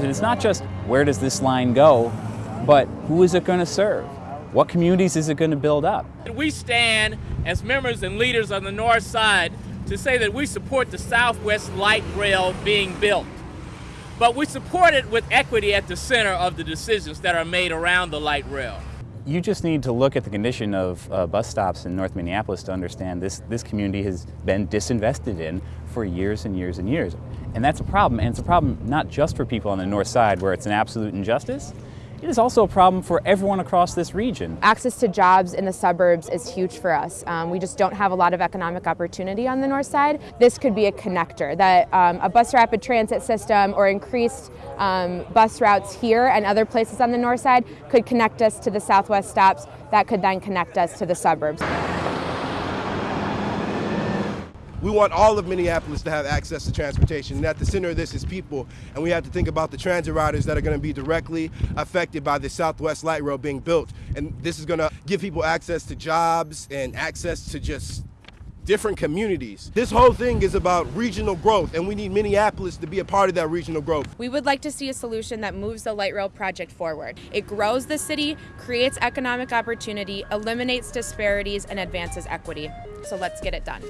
And it's not just where does this line go, but who is it going to serve? What communities is it going to build up? We stand as members and leaders on the north side to say that we support the Southwest Light Rail being built. But we support it with equity at the center of the decisions that are made around the light rail. You just need to look at the condition of uh, bus stops in North Minneapolis to understand this, this community has been disinvested in for years and years and years. And that's a problem, and it's a problem not just for people on the north side where it's an absolute injustice, it is also a problem for everyone across this region. Access to jobs in the suburbs is huge for us. Um, we just don't have a lot of economic opportunity on the north side. This could be a connector, that um, a bus rapid transit system or increased um, bus routes here and other places on the north side could connect us to the southwest stops that could then connect us to the suburbs. We want all of Minneapolis to have access to transportation. And at the center of this is people. And we have to think about the transit riders that are going to be directly affected by the Southwest Light Rail being built. And this is going to give people access to jobs and access to just different communities. This whole thing is about regional growth, and we need Minneapolis to be a part of that regional growth. We would like to see a solution that moves the light rail project forward. It grows the city, creates economic opportunity, eliminates disparities, and advances equity. So let's get it done.